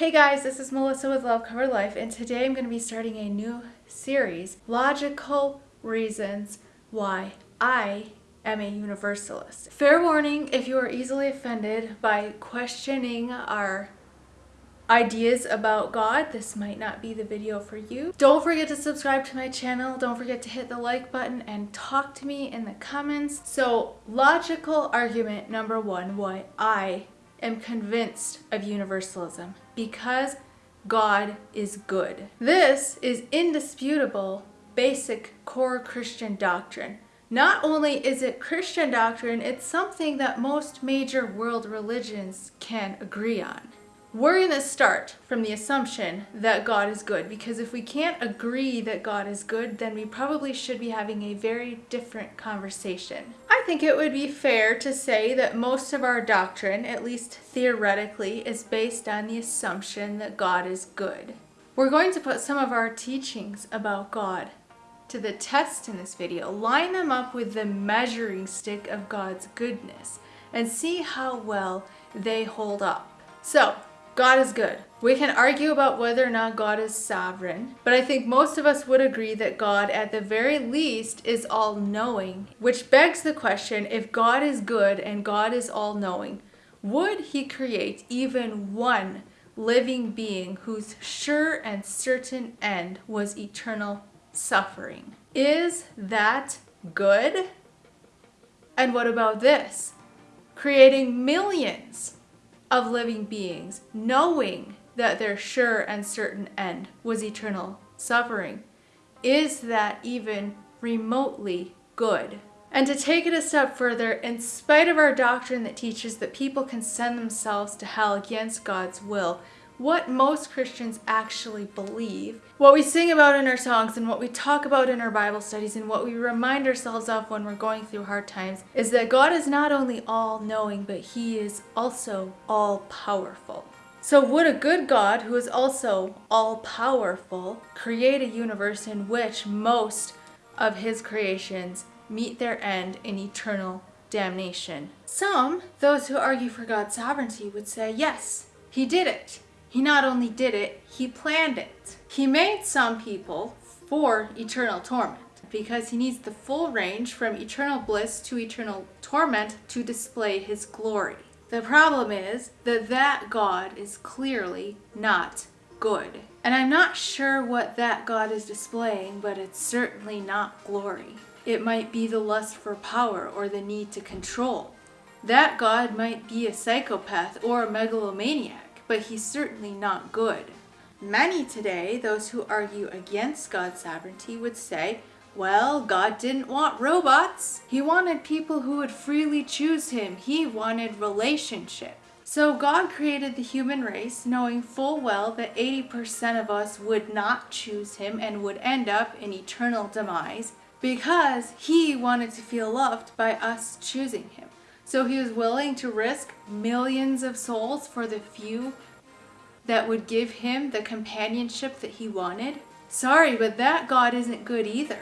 Hey guys, this is Melissa with Love Covered Life, and today I'm going to be starting a new series Logical Reasons Why I am a Universalist. Fair warning if you are easily offended by questioning our ideas about God, this might not be the video for you. Don't forget to subscribe to my channel. Don't forget to hit the like button and talk to me in the comments. So, logical argument number one why I am convinced of universalism because God is good. This is indisputable, basic core Christian doctrine. Not only is it Christian doctrine, it's something that most major world religions can agree on. We're going to start from the assumption that God is good because if we can't agree that God is good, then we probably should be having a very different conversation. I think it would be fair to say that most of our doctrine, at least theoretically, is based on the assumption that God is good. We're going to put some of our teachings about God to the test in this video, line them up with the measuring stick of God's goodness, and see how well they hold up. So, God is good. We can argue about whether or not God is sovereign, but I think most of us would agree that God, at the very least, is all knowing, which begs the question if God is good and God is all knowing, would He create even one living being whose sure and certain end was eternal suffering? Is that good? And what about this? Creating millions of living beings, knowing that their sure and certain end was eternal suffering. Is that even remotely good? And to take it a step further, in spite of our doctrine that teaches that people can send themselves to hell against God's will, what most Christians actually believe, what we sing about in our songs and what we talk about in our Bible studies and what we remind ourselves of when we're going through hard times is that God is not only all knowing, but He is also all powerful. So, would a good God, who is also all powerful, create a universe in which most of His creations meet their end in eternal damnation? Some, those who argue for God's sovereignty, would say, yes, He did it. He not only did it, he planned it. He made some people for eternal torment because he needs the full range from eternal bliss to eternal torment to display his glory. The problem is that that God is clearly not good. And I'm not sure what that God is displaying, but it's certainly not glory. It might be the lust for power or the need to control. That God might be a psychopath or a megalomaniac but he's certainly not good. Many today, those who argue against God's sovereignty, would say, well, God didn't want robots. He wanted people who would freely choose him. He wanted relationship. So God created the human race knowing full well that 80% of us would not choose him and would end up in eternal demise because he wanted to feel loved by us choosing him. So he was willing to risk millions of souls for the few that would give him the companionship that he wanted. Sorry, but that God isn't good either.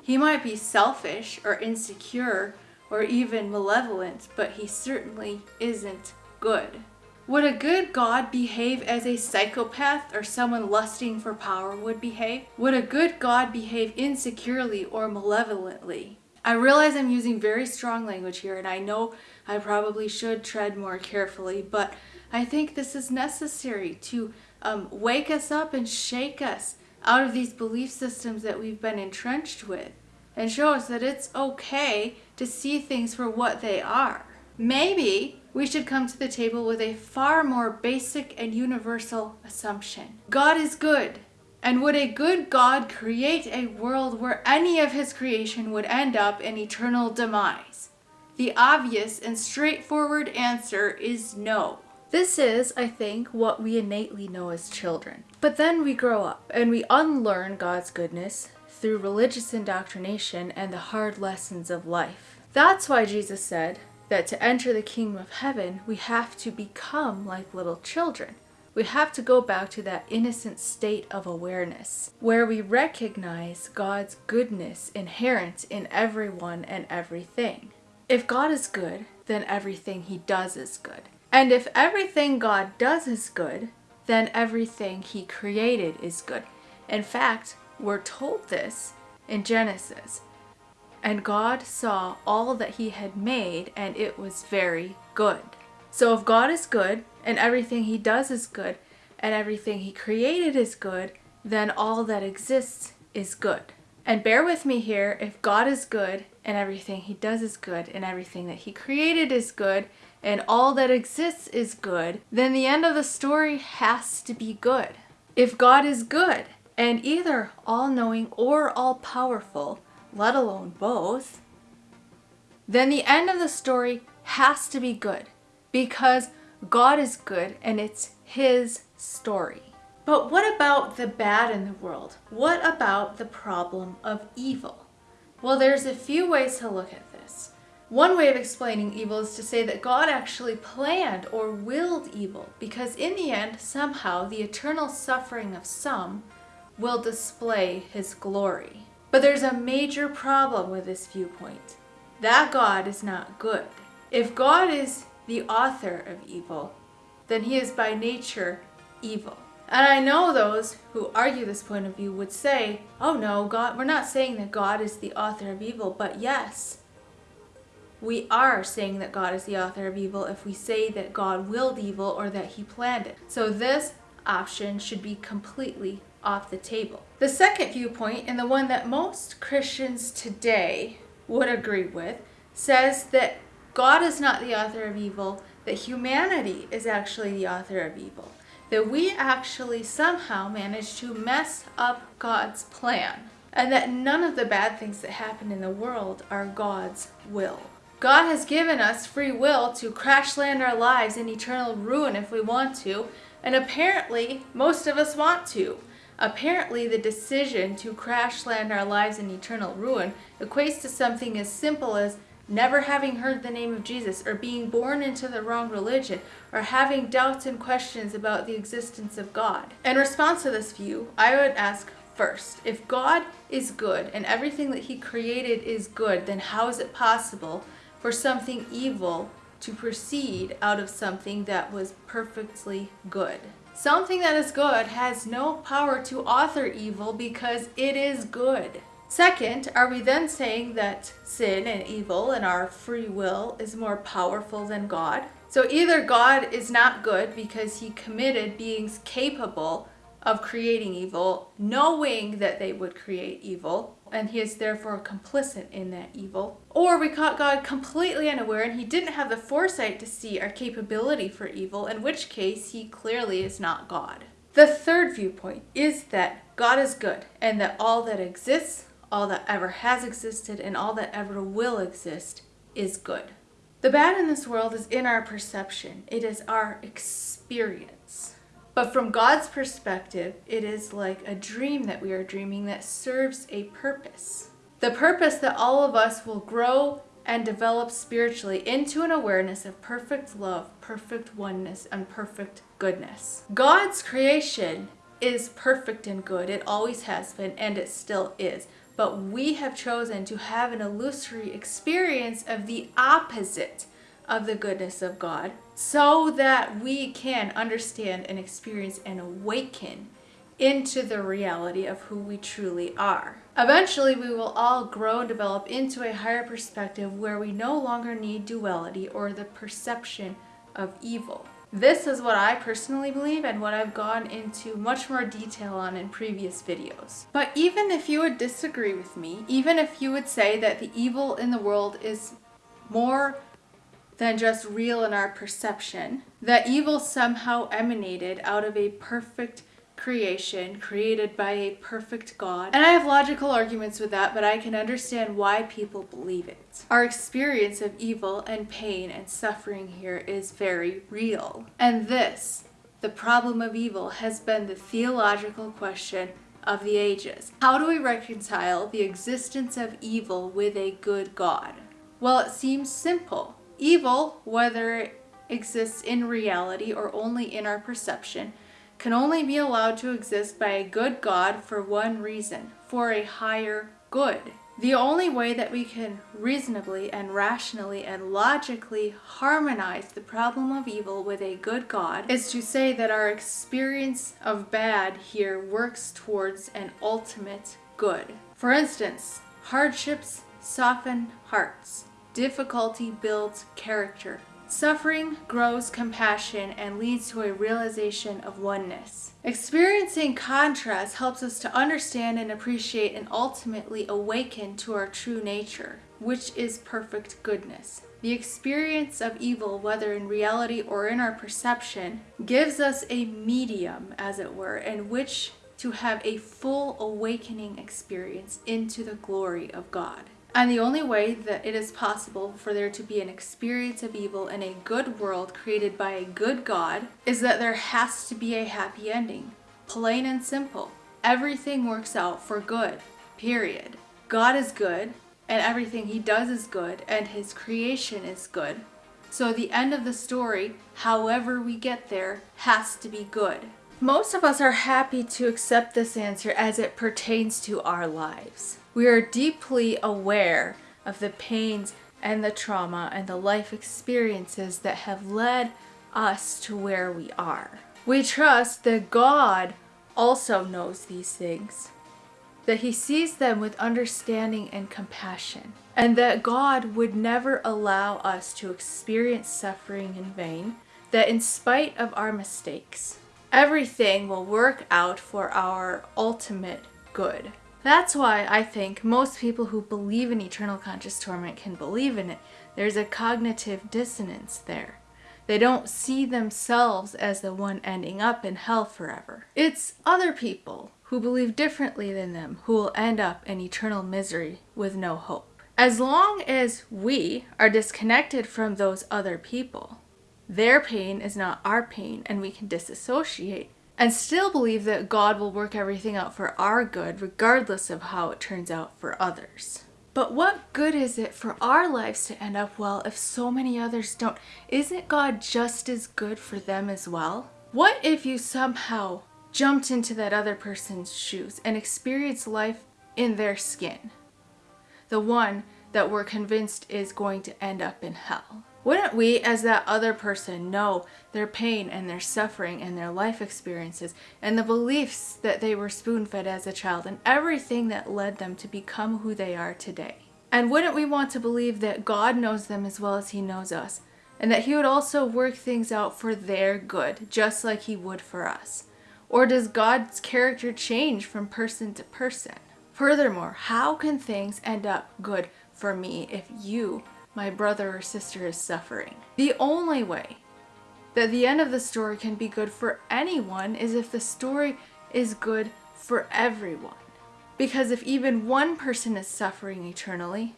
He might be selfish or insecure or even malevolent, but he certainly isn't good. Would a good God behave as a psychopath or someone lusting for power would behave? Would a good God behave insecurely or malevolently? I realize I'm using very strong language here, and I know I probably should tread more carefully, but I think this is necessary to um, wake us up and shake us out of these belief systems that we've been entrenched with and show us that it's okay to see things for what they are. Maybe we should come to the table with a far more basic and universal assumption God is good. And would a good God create a world where any of his creation would end up in eternal demise? The obvious and straightforward answer is no. This is, I think, what we innately know as children. But then we grow up and we unlearn God's goodness through religious indoctrination and the hard lessons of life. That's why Jesus said that to enter the kingdom of heaven, we have to become like little children we have to go back to that innocent state of awareness where we recognize God's goodness inherent in everyone and everything. If God is good, then everything he does is good. And if everything God does is good, then everything he created is good. In fact, we're told this in Genesis. And God saw all that he had made, and it was very good. So if God is good, and everything he does is good, and everything he created is good, then all that exists is good. And bear with me here, if God is good, and everything he does is good, and everything that he created is good, and all that exists is good, then the end of the story has to be good. If God is good, and either all knowing or all powerful, let alone both, then the end of the story has to be good because God is good and it's His story. But what about the bad in the world? What about the problem of evil? Well, there's a few ways to look at this. One way of explaining evil is to say that God actually planned or willed evil because in the end, somehow, the eternal suffering of some will display his glory. But there's a major problem with this viewpoint. That God is not good. If God is the author of evil, then he is by nature evil. And I know those who argue this point of view would say, oh no, God, we're not saying that God is the author of evil, but yes, we are saying that God is the author of evil if we say that God willed evil or that he planned it. So this option should be completely off the table. The second viewpoint, and the one that most Christians today would agree with, says that God is not the author of evil, that humanity is actually the author of evil. That we actually somehow managed to mess up God's plan. And that none of the bad things that happen in the world are God's will. God has given us free will to crash land our lives in eternal ruin if we want to, and apparently most of us want to. Apparently, the decision to crash land our lives in eternal ruin equates to something as simple as never having heard the name of Jesus, or being born into the wrong religion, or having doubts and questions about the existence of God. In response to this view, I would ask first, if God is good and everything that he created is good, then how is it possible for something evil to proceed out of something that was perfectly good? Something that is good has no power to author evil because it is good. Second, are we then saying that sin and evil and our free will is more powerful than God? So either God is not good because he committed beings capable of creating evil, knowing that they would create evil, and he is therefore complicit in that evil. Or we caught God completely unaware and he didn't have the foresight to see our capability for evil, in which case he clearly is not God. The third viewpoint is that God is good and that all that exists, all that ever has existed, and all that ever will exist is good. The bad in this world is in our perception. It is our experience. But from God's perspective, it is like a dream that we are dreaming that serves a purpose. The purpose that all of us will grow and develop spiritually into an awareness of perfect love, perfect oneness, and perfect goodness. God's creation is perfect and good. It always has been, and it still is. But we have chosen to have an illusory experience of the opposite of the goodness of God so that we can understand and experience and awaken into the reality of who we truly are. Eventually, we will all grow and develop into a higher perspective where we no longer need duality or the perception of evil. This is what I personally believe and what I've gone into much more detail on in previous videos. But even if you would disagree with me, even if you would say that the evil in the world is more than just real in our perception, that evil somehow emanated out of a perfect creation created by a perfect God. And I have logical arguments with that, but I can understand why people believe it. Our experience of evil and pain and suffering here is very real. And this, the problem of evil, has been the theological question of the ages. How do we reconcile the existence of evil with a good God? Well, it seems simple. Evil, whether it exists in reality or only in our perception, can only be allowed to exist by a good God for one reason, for a higher good. The only way that we can reasonably and rationally and logically harmonize the problem of evil with a good God is to say that our experience of bad here works towards an ultimate good. For instance, hardships soften hearts, difficulty builds character, Suffering grows compassion and leads to a realization of oneness. Experiencing contrast helps us to understand and appreciate and ultimately awaken to our true nature, which is perfect goodness. The experience of evil, whether in reality or in our perception, gives us a medium, as it were, in which to have a full awakening experience into the glory of God. And the only way that it is possible for there to be an experience of evil in a good world created by a good God is that there has to be a happy ending. Plain and simple. Everything works out for good. Period. God is good, and everything he does is good, and his creation is good. So the end of the story, however we get there, has to be good. Most of us are happy to accept this answer as it pertains to our lives. We are deeply aware of the pains and the trauma and the life experiences that have led us to where we are. We trust that God also knows these things, that He sees them with understanding and compassion, and that God would never allow us to experience suffering in vain, that in spite of our mistakes, everything will work out for our ultimate good. That's why I think most people who believe in eternal conscious torment can believe in it. There's a cognitive dissonance there. They don't see themselves as the one ending up in hell forever. It's other people who believe differently than them who will end up in eternal misery with no hope. As long as we are disconnected from those other people, their pain is not our pain and we can disassociate and still believe that God will work everything out for our good, regardless of how it turns out for others. But what good is it for our lives to end up well if so many others don't? Isn't God just as good for them as well? What if you somehow jumped into that other person's shoes and experienced life in their skin? The one that we're convinced is going to end up in hell. Wouldn't we, as that other person, know their pain and their suffering and their life experiences and the beliefs that they were spoon fed as a child and everything that led them to become who they are today? And wouldn't we want to believe that God knows them as well as He knows us and that He would also work things out for their good, just like He would for us? Or does God's character change from person to person? Furthermore, how can things end up good for me if you my brother or sister is suffering. The only way that the end of the story can be good for anyone is if the story is good for everyone. Because if even one person is suffering eternally,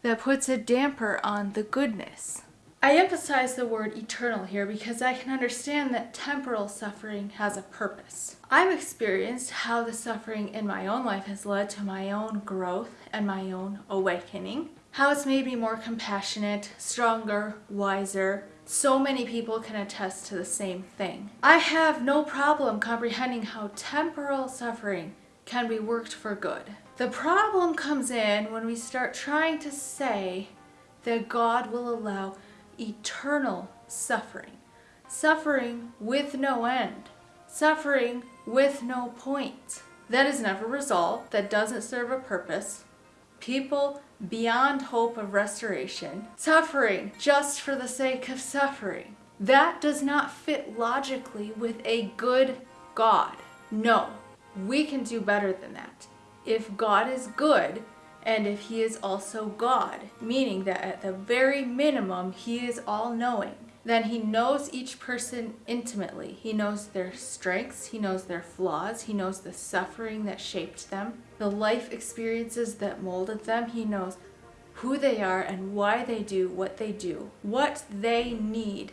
that puts a damper on the goodness. I emphasize the word eternal here because I can understand that temporal suffering has a purpose. I've experienced how the suffering in my own life has led to my own growth and my own awakening how it's made me more compassionate, stronger, wiser. So many people can attest to the same thing. I have no problem comprehending how temporal suffering can be worked for good. The problem comes in when we start trying to say that God will allow eternal suffering. Suffering with no end. Suffering with no point. That is never resolved, that doesn't serve a purpose. People beyond hope of restoration, suffering just for the sake of suffering. That does not fit logically with a good God. No, we can do better than that. If God is good, and if he is also God, meaning that at the very minimum, he is all knowing, then he knows each person intimately. He knows their strengths, he knows their flaws, he knows the suffering that shaped them, the life experiences that molded them. He knows who they are and why they do what they do, what they need,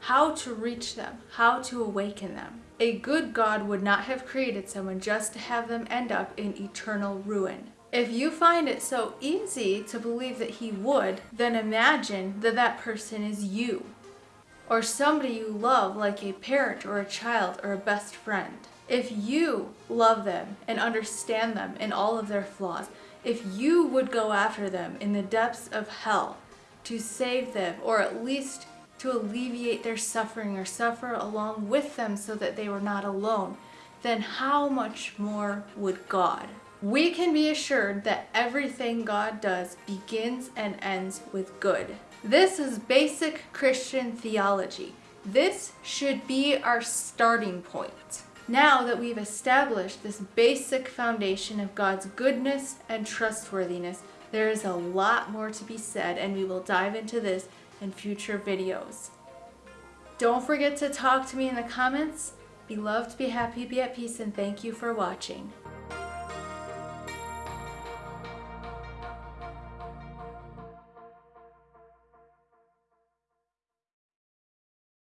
how to reach them, how to awaken them. A good God would not have created someone just to have them end up in eternal ruin. If you find it so easy to believe that he would, then imagine that that person is you. Or somebody you love like a parent or a child or a best friend. If you love them and understand them and all of their flaws, if you would go after them in the depths of hell to save them or at least to alleviate their suffering or suffer along with them so that they were not alone, then how much more would God? We can be assured that everything God does begins and ends with good. This is basic Christian theology. This should be our starting point. Now that we've established this basic foundation of God's goodness and trustworthiness, there is a lot more to be said and we will dive into this in future videos. Don't forget to talk to me in the comments. Be loved, be happy, be at peace, and thank you for watching.